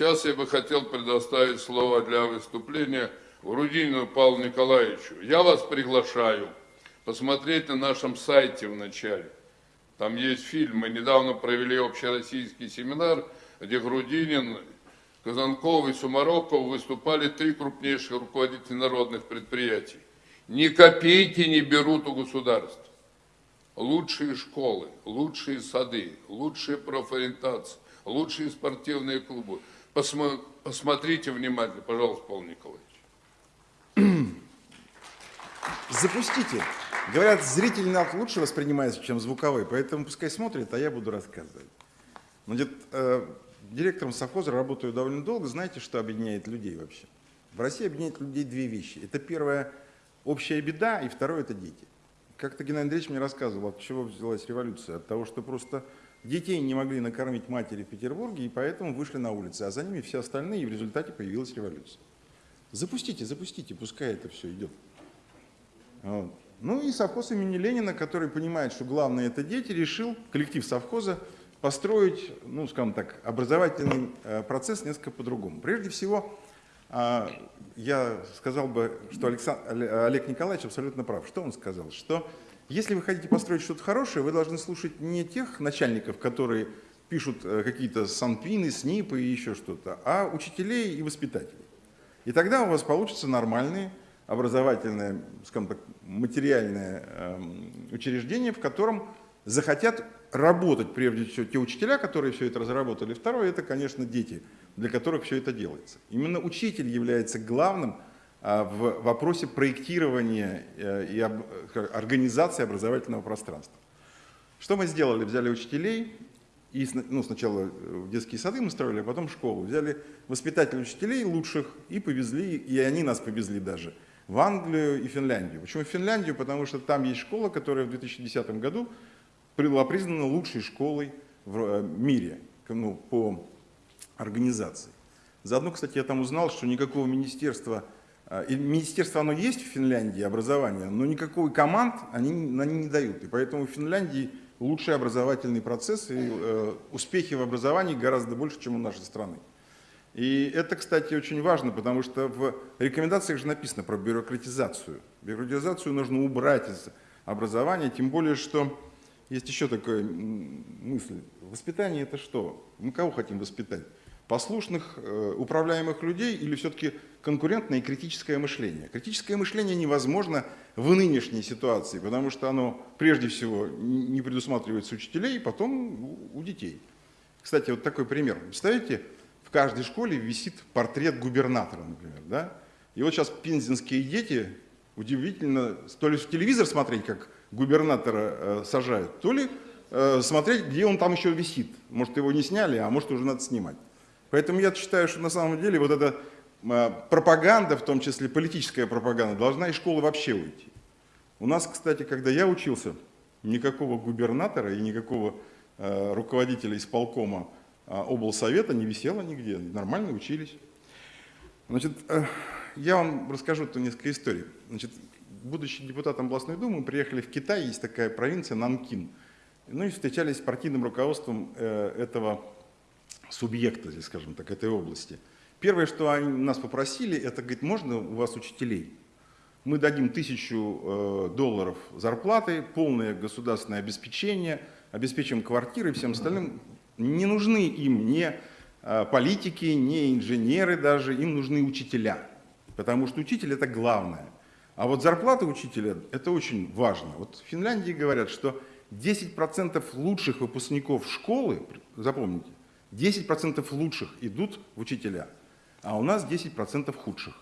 Сейчас я бы хотел предоставить слово для выступления Грудинину Павлу Николаевичу. Я вас приглашаю посмотреть на нашем сайте в начале. Там есть фильм. Мы недавно провели общероссийский семинар, где Грудинин, Казанков и Сумароков выступали три крупнейших руководителя народных предприятий. Ни копейки не берут у государства. Лучшие школы, лучшие сады, лучшие профориентации, лучшие спортивные клубы. Посмо посмотрите внимательно, пожалуйста, Павел Николаевич. Запустите. Говорят, зрительный акт лучше воспринимается, чем звуковой, поэтому пускай смотрит, а я буду рассказывать. Значит, э, директором совхоза работаю довольно долго. Знаете, что объединяет людей вообще? В России объединяет людей две вещи. Это первое – общая беда, и второе – это дети. Как-то Геннадий Андреевич мне рассказывал, от чего взялась революция. От того, что просто детей не могли накормить матери в Петербурге, и поэтому вышли на улицы, а за ними все остальные, и в результате появилась революция. Запустите, запустите, пускай это все идет. Вот. Ну и совхоз имени Ленина, который понимает, что главное это дети, решил, коллектив совхоза, построить, ну, скажем так, образовательный э, процесс несколько по-другому. Прежде всего, а, я сказал бы, что Александр, Олег Николаевич абсолютно прав. Что он сказал? Что если вы хотите построить что-то хорошее, вы должны слушать не тех начальников, которые пишут э, какие-то санпины, снипы и еще что-то, а учителей и воспитателей. И тогда у вас получится нормальные образовательное, скажем так, материальное эм, учреждение, в котором захотят работать прежде всего те учителя, которые все это разработали. Второе, это, конечно, дети, для которых все это делается. Именно учитель является главным в вопросе проектирования э, и организации образовательного пространства. Что мы сделали? Взяли учителей, и ну, сначала в детские сады мы строили, а потом школу. Взяли воспитателей учителей лучших и повезли, и они нас повезли даже – в Англию и Финляндию. Почему в Финляндию? Потому что там есть школа, которая в 2010 году была признана лучшей школой в э, мире ну, по организации. Заодно, кстати, я там узнал, что никакого министерства, э, и министерство оно есть в Финляндии, образование, но никакой команд они, они не дают. И поэтому в Финляндии лучший образовательный процесс и э, успехи в образовании гораздо больше, чем у нашей страны. И это, кстати, очень важно, потому что в рекомендациях же написано про бюрократизацию. Бюрократизацию нужно убрать из образования, тем более, что есть еще такая мысль. Воспитание это что? Мы кого хотим воспитать? Послушных, э, управляемых людей или все-таки конкурентное и критическое мышление? Критическое мышление невозможно в нынешней ситуации, потому что оно прежде всего не предусматривается учителей, потом у детей. Кстати, вот такой пример. Представляете, в каждой школе висит портрет губернатора, например. Да? И вот сейчас пензенские дети, удивительно, то ли в телевизор смотреть, как губернатора э, сажают, то ли э, смотреть, где он там еще висит. Может, его не сняли, а может, уже надо снимать. Поэтому я считаю, что на самом деле вот эта э, пропаганда, в том числе политическая пропаганда, должна из школы вообще уйти. У нас, кстати, когда я учился, никакого губернатора и никакого э, руководителя исполкома а облсовета не висела нигде, нормально учились. Значит, э, я вам расскажу тут несколько историй. Значит, будучи депутатом областной думы, мы приехали в Китай, есть такая провинция Нанкин. Ну и встречались с партийным руководством э, этого субъекта, здесь, скажем так, этой области. Первое, что они нас попросили, это, говорит, можно у вас учителей? Мы дадим тысячу э, долларов зарплаты, полное государственное обеспечение, обеспечим квартиры и всем остальным. Не нужны им ни а, политики, ни инженеры даже, им нужны учителя. Потому что учитель это главное. А вот зарплата учителя это очень важно. Вот в Финляндии говорят, что 10% лучших выпускников школы, запомните, 10% лучших идут в учителя, а у нас 10% худших.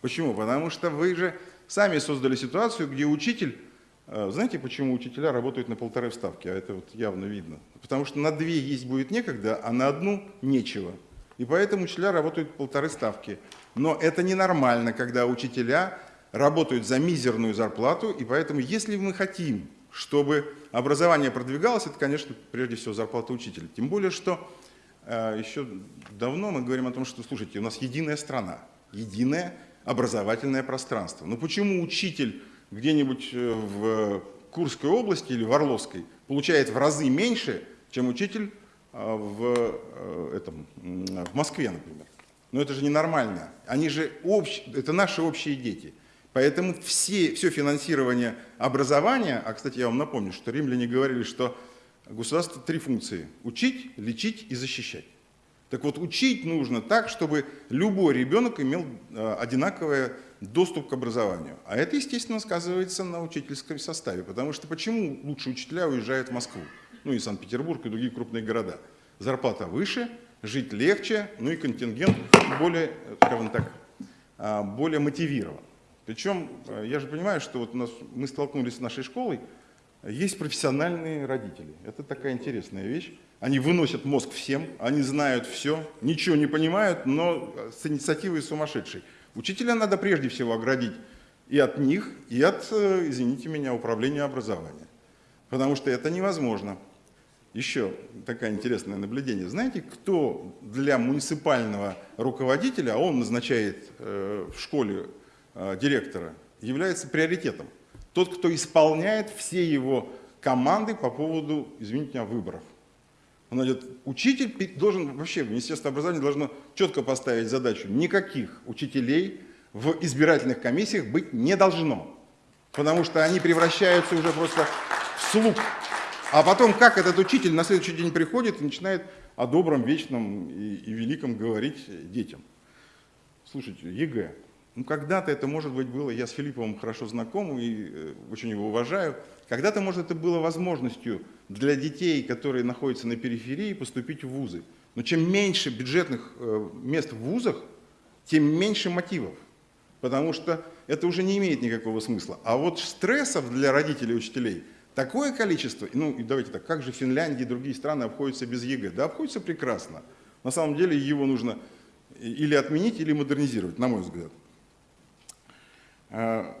Почему? Потому что вы же сами создали ситуацию, где учитель а, знаете, почему учителя работают на полторы ставки? А это вот явно видно. Потому что на две есть будет некогда, а на одну нечего. И поэтому учителя работают полторы ставки. Но это ненормально, когда учителя работают за мизерную зарплату. И поэтому, если мы хотим, чтобы образование продвигалось, это, конечно, прежде всего зарплата учителя. Тем более, что э, еще давно мы говорим о том, что, слушайте, у нас единая страна, единое образовательное пространство. Но почему учитель где-нибудь э, в Курской области или в Орловской получает в разы меньше, чем учитель э, в, э, этом, в Москве, например. Но это же ненормально. Они же общ... это наши общие дети. Поэтому все, все финансирование образования, а, кстати, я вам напомню, что римляне говорили, что государство три функции – учить, лечить и защищать. Так вот, учить нужно так, чтобы любой ребенок имел э, одинаковый доступ к образованию. А это, естественно, сказывается на учительском составе. Потому что почему лучшие учителя уезжают в Москву? Ну и Санкт-Петербург, и другие крупные города. Зарплата выше, жить легче, ну и контингент более, скажем так, а, более мотивирован. Причем, э, я же понимаю, что вот у нас, мы столкнулись с нашей школой, есть профессиональные родители. Это такая интересная вещь. Они выносят мозг всем, они знают все, ничего не понимают, но с инициативой сумасшедшей. Учителя надо прежде всего оградить и от них, и от, э, извините меня, управления образования. Потому что это невозможно. Еще такое интересное наблюдение. Знаете, кто для муниципального руководителя, а он назначает э, в школе э, директора, является приоритетом? Тот, кто исполняет все его команды по поводу, извините меня, выборов. Он говорит, учитель должен, вообще Министерство образования должно четко поставить задачу, никаких учителей в избирательных комиссиях быть не должно, потому что они превращаются уже просто в слуг. А потом, как этот учитель на следующий день приходит и начинает о добром, вечном и, и великом говорить детям. Слушайте, ЕГЭ, ну, когда-то это, может быть, было, я с Филипповым хорошо знаком и э, очень его уважаю, когда-то, может, это было возможностью для детей, которые находятся на периферии, поступить в вузы. Но чем меньше бюджетных э, мест в вузах, тем меньше мотивов, потому что это уже не имеет никакого смысла. А вот стрессов для родителей и учителей такое количество, ну и давайте так, как же Финляндия и другие страны обходятся без ЕГЭ? Да обходятся прекрасно. На самом деле его нужно или отменить, или модернизировать, на мой взгляд. А,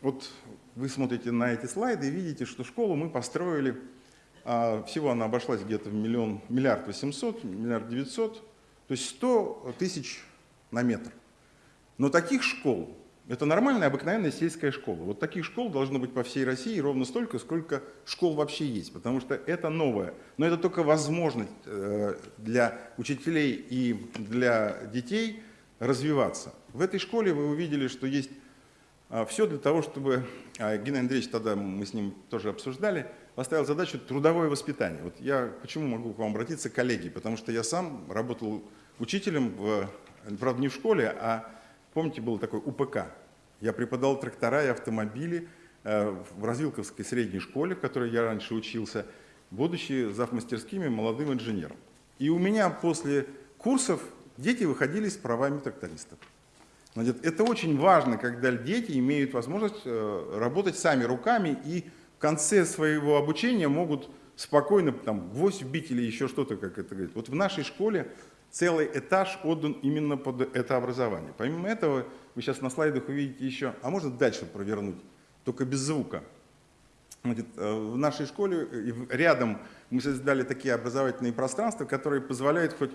вот вы смотрите на эти слайды и видите, что школу мы построили, а, всего она обошлась где-то в миллион, миллиард восемьсот, миллиард девятьсот, то есть 100 тысяч на метр. Но таких школ, это нормальная, обыкновенная сельская школа. Вот таких школ должно быть по всей России ровно столько, сколько школ вообще есть, потому что это новое. Но это только возможность э, для учителей и для детей развиваться. В этой школе вы увидели, что есть Все для того, чтобы, а, Геннадий Андреевич, тогда мы с ним тоже обсуждали, поставил задачу трудовое воспитание. Вот я почему могу к вам обратиться, коллеги, потому что я сам работал учителем, в, правда не в школе, а помните, был такой УПК. Я преподавал трактора и автомобили э, в Развилковской средней школе, в которой я раньше учился, будучи завмастерскими молодым инженером. И у меня после курсов дети выходили с правами трактористов. Значит, это очень важно, когда дети имеют возможность э, работать сами руками и в конце своего обучения могут спокойно там, гвоздь вбить или еще что-то, как это говорит. Вот в нашей школе целый этаж отдан именно под это образование. Помимо этого, вы сейчас на слайдах увидите еще, а можно дальше провернуть, только без звука. Значит, э, в нашей школе э, рядом мы создали такие образовательные пространства, которые позволяют хоть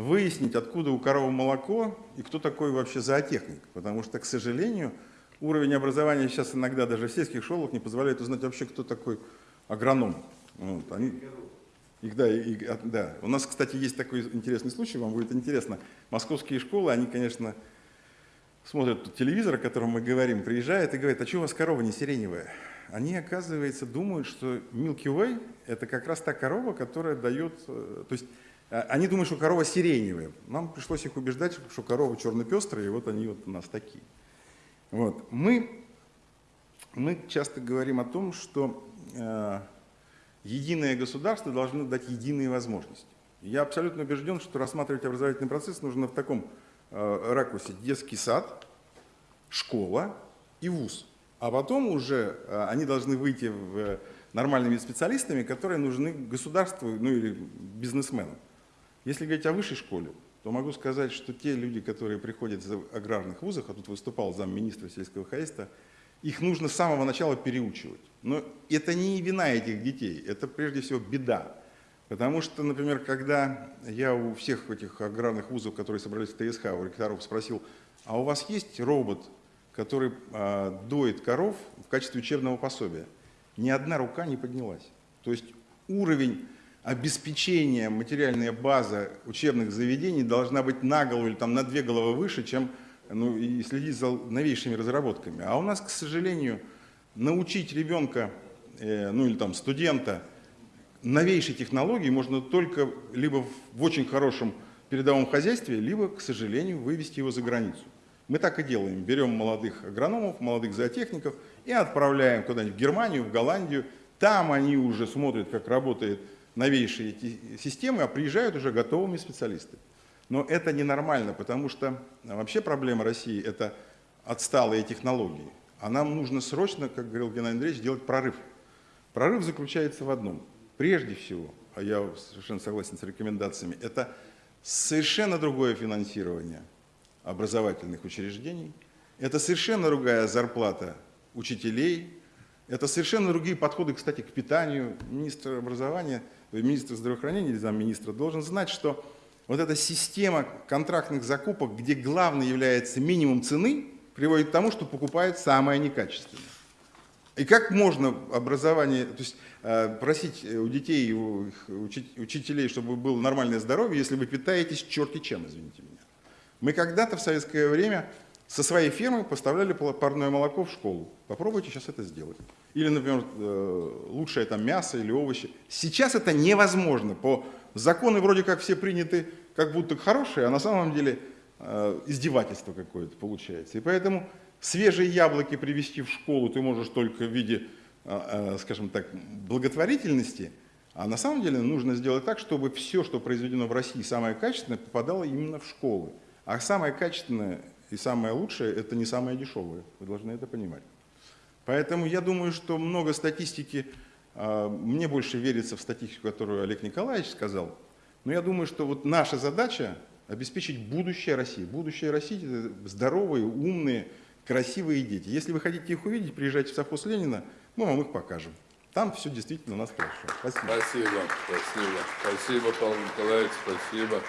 выяснить, откуда у коровы молоко и кто такой вообще зоотехник. Потому что, к сожалению, уровень образования сейчас иногда даже в сельских школах не позволяет узнать вообще, кто такой агроном. Вот, они, их, да, и, да. У нас, кстати, есть такой интересный случай, вам будет интересно. Московские школы, они, конечно, смотрят телевизор, о котором мы говорим, приезжают и говорят, а что у вас корова не сиреневая? Они, оказывается, думают, что Milky Way – это как раз та корова, которая дает… Э, то есть они думают, что корова сиреневая. Нам пришлось их убеждать, что корова черно-пестрая, и вот они вот у нас такие. Вот. Мы, мы часто говорим о том, что э, единое государство должно дать единые возможности. Я абсолютно убежден, что рассматривать образовательный процесс нужно в таком э, ракурсе детский сад, школа и вуз. А потом уже э, они должны выйти в, нормальными специалистами, которые нужны государству ну, или бизнесменам. Если говорить о высшей школе, то могу сказать, что те люди, которые приходят из аграрных вузов, а тут выступал замминистра сельского хозяйства, их нужно с самого начала переучивать. Но это не вина этих детей, это прежде всего беда. Потому что, например, когда я у всех этих аграрных вузов, которые собрались в ТСХ, у ректоров спросил, а у вас есть робот, который э, доит коров в качестве учебного пособия? Ни одна рука не поднялась. То есть уровень обеспечение, материальная база учебных заведений должна быть на голову или там на две головы выше, чем ну, и следить за новейшими разработками. А у нас, к сожалению, научить ребенка, э, ну или там студента новейшей технологии можно только либо в очень хорошем передовом хозяйстве, либо, к сожалению, вывести его за границу. Мы так и делаем. Берем молодых агрономов, молодых зоотехников и отправляем куда-нибудь в Германию, в Голландию. Там они уже смотрят, как работает новейшие эти системы, а приезжают уже готовыми специалисты. Но это ненормально, потому что вообще проблема России – это отсталые технологии. А нам нужно срочно, как говорил Геннадий Андреевич, делать прорыв. Прорыв заключается в одном. Прежде всего, а я совершенно согласен с рекомендациями, это совершенно другое финансирование образовательных учреждений, это совершенно другая зарплата учителей, это совершенно другие подходы, кстати, к питанию. Министр образования, министр здравоохранения или замминистра должен знать, что вот эта система контрактных закупок, где главное является минимум цены, приводит к тому, что покупают самое некачественное. И как можно образование, то есть э, просить у детей, у учителей, чтобы было нормальное здоровье, если вы питаетесь черти чем, извините меня. Мы когда-то в советское время со своей фермы поставляли парное молоко в школу. Попробуйте сейчас это сделать. Или, например, э, лучшее там мясо или овощи. Сейчас это невозможно. По законы вроде как все приняты как будто хорошие, а на самом деле э, издевательство какое-то получается. И поэтому свежие яблоки привезти в школу ты можешь только в виде, э, скажем так, благотворительности, а на самом деле нужно сделать так, чтобы все, что произведено в России, самое качественное, попадало именно в школы. А самое качественное и самое лучшее – это не самое дешевое. Вы должны это понимать. Поэтому я думаю, что много статистики, а, мне больше верится в статистику, которую Олег Николаевич сказал, но я думаю, что вот наша задача – обеспечить будущее России. Будущее России – это здоровые, умные, красивые дети. Если вы хотите их увидеть, приезжайте в совхоз Ленина, мы вам их покажем. Там все действительно у нас хорошо. Спасибо. Спасибо, спасибо. Спасибо, Павел Николаевич, спасибо.